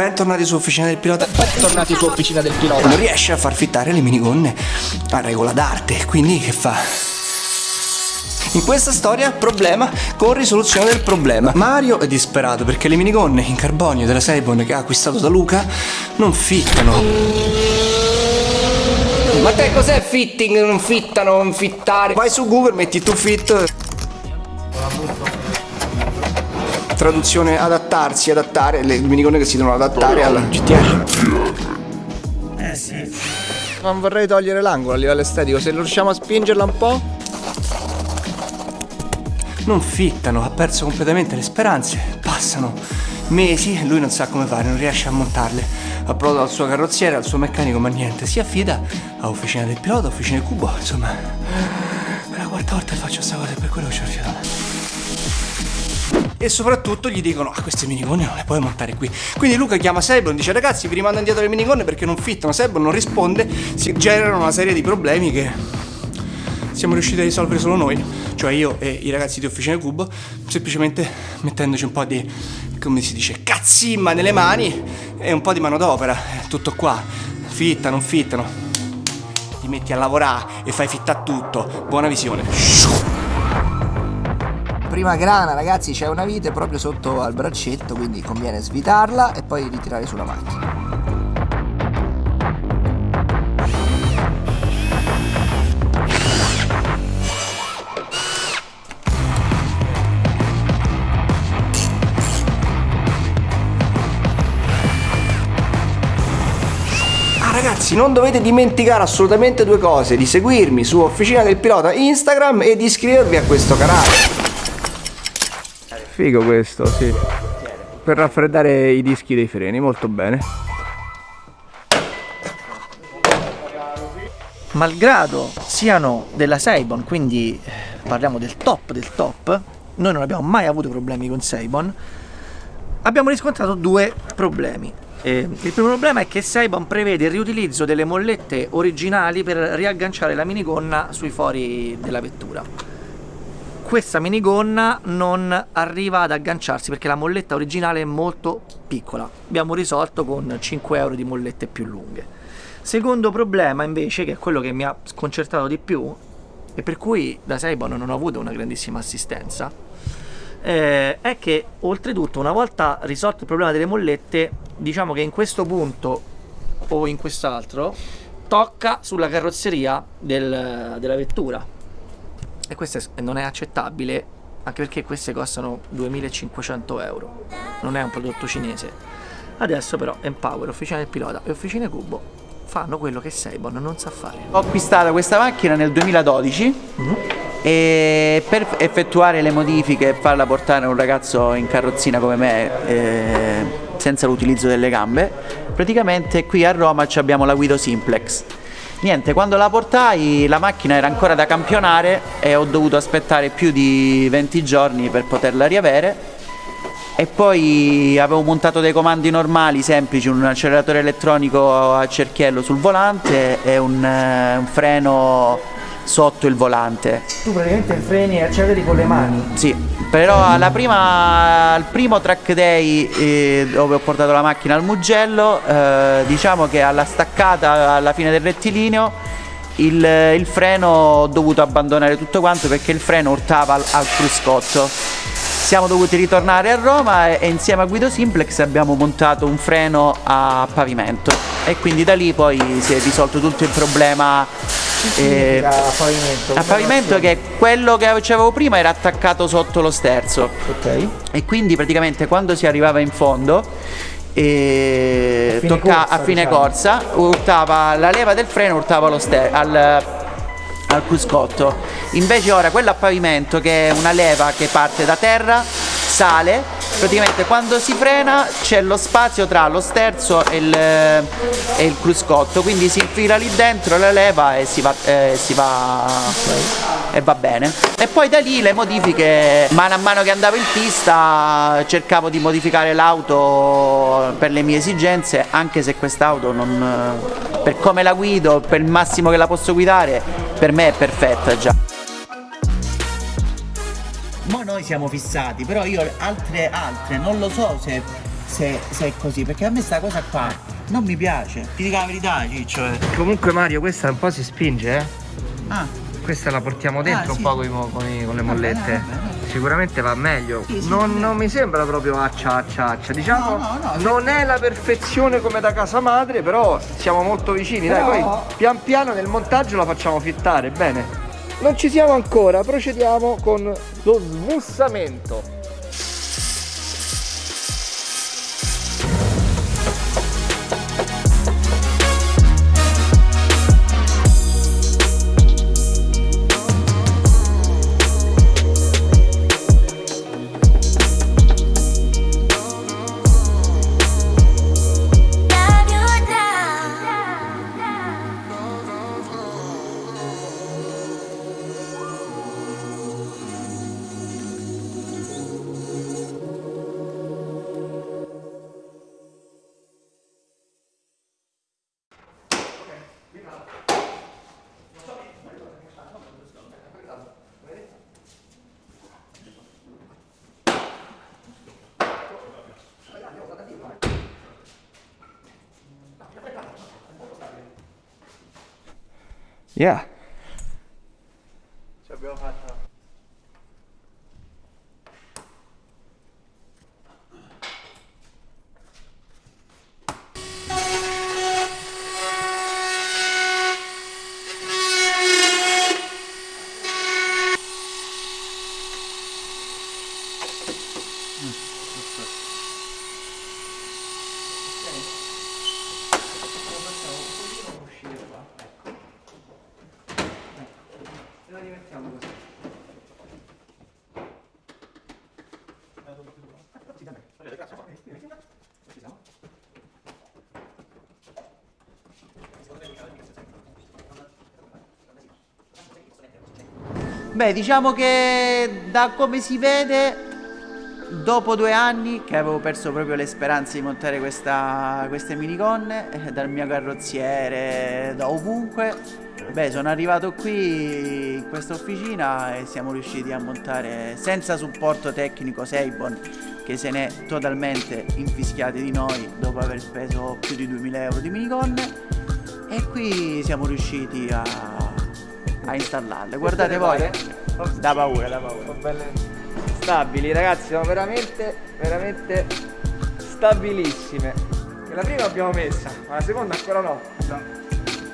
Bentornati su Officina del Pilota. Bentornati su Officina del Pilota. Non riesce a far fittare le minigonne a regola d'arte, quindi che fa? In questa storia, problema con risoluzione del problema. Mario è disperato perché le minigonne in carbonio della Seibon che ha acquistato da Luca non fittano. Ma te cos'è fitting? Non fittano, non fittare. Vai su Google, metti tu fit. Traduzione adattarsi, adattare, le minigonne che si devono adattare alla GTR. Eh sì. Non vorrei togliere l'angolo a livello estetico, se riusciamo a spingerla un po'. Non fittano, ha perso completamente le speranze. Passano mesi e lui non sa come fare, non riesce a montarle. Ha provato al suo carrozziere, al suo meccanico, ma niente. Si affida a officina del pilota, officina del cubo, insomma. È la quarta volta che faccio questa cosa e per quello che ci ho rifiutato e soprattutto gli dicono ah queste minigonne non le puoi montare qui. Quindi Luca chiama Sebon dice ragazzi vi rimando indietro le minigonne perché non fittano. Sebon non risponde si generano una serie di problemi che siamo riusciti a risolvere solo noi cioè io e i ragazzi di Officina Cubo semplicemente mettendoci un po' di come si dice cazzimma nelle mani e un po' di manodopera tutto qua. Fitta non fittano. Ti metti a lavorare e fai fitta tutto. Buona visione prima grana ragazzi c'è una vite proprio sotto al braccetto quindi conviene svitarla e poi ritirare sulla macchina. Ah, ragazzi non dovete dimenticare assolutamente due cose di seguirmi su Officina del Pilota Instagram e di iscrivervi a questo canale Figo questo, sì. Per raffreddare i dischi dei freni, molto bene. Malgrado siano della Seibon, quindi eh, parliamo del top del top, noi non abbiamo mai avuto problemi con Seibon, abbiamo riscontrato due problemi. Eh, il primo problema è che Seibon prevede il riutilizzo delle mollette originali per riagganciare la minigonna sui fori della vettura questa minigonna non arriva ad agganciarsi perché la molletta originale è molto piccola. Abbiamo risolto con 5 euro di mollette più lunghe. Secondo problema invece che è quello che mi ha sconcertato di più e per cui da Seibon non ho avuto una grandissima assistenza eh, è che oltretutto una volta risolto il problema delle mollette diciamo che in questo punto o in quest'altro tocca sulla carrozzeria del, della vettura e questo non è accettabile anche perché queste costano 2500 euro. Non è un prodotto cinese. Adesso però Empower, Officina del Pilota e Officine Cubo. Fanno quello che Seibon non sa fare. Ho acquistato questa macchina nel 2012 mm -hmm. e per effettuare le modifiche e farla portare un ragazzo in carrozzina come me eh, senza l'utilizzo delle gambe praticamente qui a Roma abbiamo la Guido Simplex Niente, quando la portai la macchina era ancora da campionare e ho dovuto aspettare più di 20 giorni per poterla riavere e poi avevo montato dei comandi normali semplici, un acceleratore elettronico a cerchiello sul volante e un, eh, un freno sotto il volante. Tu praticamente freni e acceleri con le mani? Sì, però prima, al primo track day eh, dove ho portato la macchina al Mugello, eh, diciamo che alla staccata alla fine del rettilineo il, il, freno ho dovuto abbandonare tutto quanto perché il freno urtava al, al cruscotto. Siamo dovuti ritornare a Roma e, e insieme a Guido Simplex abbiamo montato un freno a pavimento e quindi da lì poi si è risolto tutto il problema eh, a pavimento? A pavimento che quello che avevo prima era attaccato sotto lo sterzo. Ok. E quindi praticamente quando si arrivava in fondo e a fine, tocca, corsa, a fine diciamo. corsa urtava la leva del freno urtava lo sterzo al, al cruscotto invece ora quella a pavimento che è una leva che parte da terra sale praticamente quando si frena c'è lo spazio tra lo sterzo e il, e il, cruscotto quindi si infila lì dentro la leva e si va, eh, si va e va bene. E poi da lì le modifiche mano a mano che andavo in pista cercavo di modificare l'auto per le mie esigenze anche se quest'auto non per come la guido per il massimo che la posso guidare per me è perfetta già noi siamo fissati, però io altre altre non lo so se se, se è così, perché a me sta cosa qua non mi piace. Ti dico la verità, Ciccio. Eh. Comunque Mario, questa un po' si spinge, eh? Ah, Questa la portiamo dentro Ah, sì. un po' mo- con, i- con le Vabbè, mollette. vabbè, vabbè. Sicuramente va meglio. Sì, sì, non, non mi sembra proprio accia accia accia. Diciamo, No, no, no. non è la perfezione come da casa madre, però siamo molto vicini. Però- Dai, poi pian piano nel montaggio la facciamo fittare, bene. Non ci siamo ancora, procediamo con lo smussamento. Yeah. Beh, diciamo che da come si vede, dopo due anni che avevo perso proprio le speranze di montare questa, queste minigonne, eh, dal mio carrozziere, da ovunque, beh, sono arrivato qui in questa officina e siamo riusciti a montare senza supporto tecnico Seibon, che se n'è totalmente infischiati di noi dopo aver speso più di 2000 euro di minigonne. E qui siamo riusciti a, a installarle. Guardate voi, da paura, da paura. Stabili, ragazzi, sono veramente, veramente stabilissime. La prima l'abbiamo messa, ma la seconda ancora no.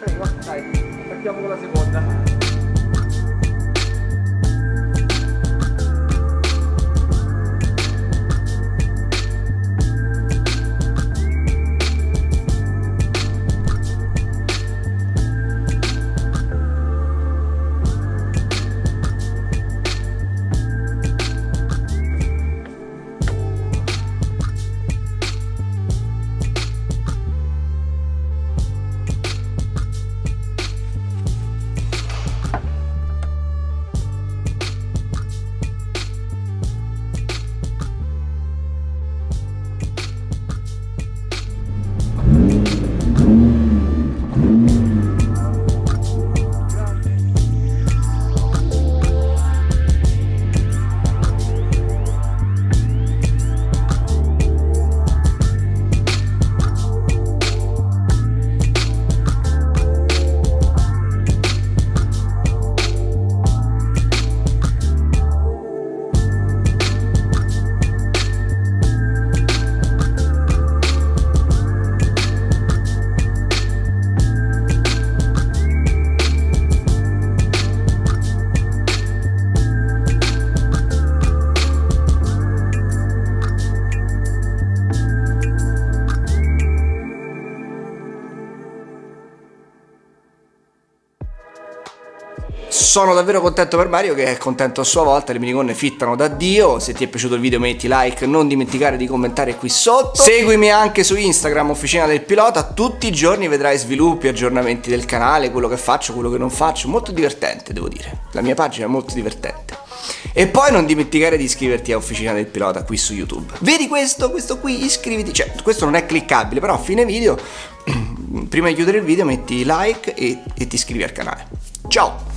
Prego, dai, partiamo con la seconda. Sono davvero contento per Mario che è contento a sua volta, le minigonne fittano da Dio. Se ti è piaciuto il video metti like, non dimenticare di commentare qui sotto. Seguimi anche su Instagram, Officina del Pilota, tutti i giorni vedrai sviluppi, aggiornamenti del canale, quello che faccio, quello che non faccio, molto divertente devo dire. La mia pagina è molto divertente. E poi non dimenticare di iscriverti a Officina del Pilota qui su YouTube. Vedi questo? Questo qui, iscriviti. Cioè, questo non è cliccabile, però a fine video, prima di chiudere il video metti like e, e ti iscrivi al canale. Ciao!